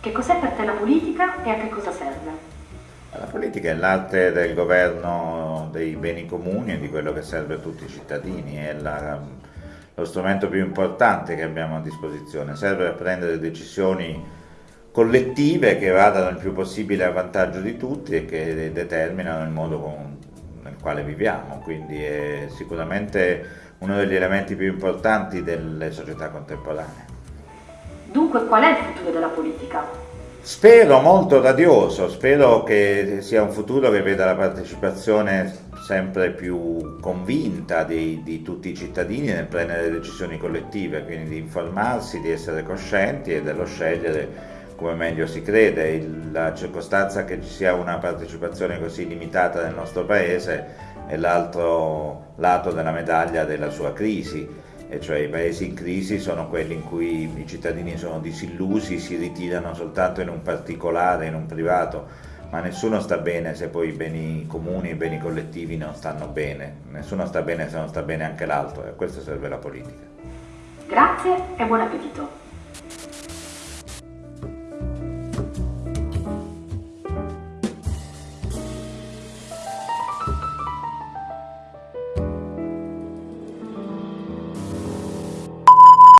Che cos'è per te la politica e a che cosa serve? La politica è l'arte del governo dei beni comuni e di quello che serve a tutti i cittadini, è la, lo strumento più importante che abbiamo a disposizione, serve per prendere decisioni collettive che vadano il più possibile a vantaggio di tutti e che determinano il modo con, nel quale viviamo, quindi è sicuramente uno degli elementi più importanti delle società contemporanee. Dunque qual è il futuro della politica? Spero molto radioso, spero che sia un futuro che veda la partecipazione sempre più convinta di, di, tutti i cittadini nel prendere decisioni collettive, quindi di informarsi, di essere coscienti e dello scegliere come meglio si crede. Il, la circostanza che ci sia una partecipazione così limitata nel nostro Paese è l'altro lato della medaglia della sua crisi e cioè i paesi in crisi sono quelli in cui i cittadini sono disillusi, si ritirano soltanto in un particolare, in un privato, ma nessuno sta bene se poi i beni comuni, i beni collettivi non stanno bene, nessuno sta bene se non sta bene anche l'altro e a questo serve la politica. Grazie e buon appetito!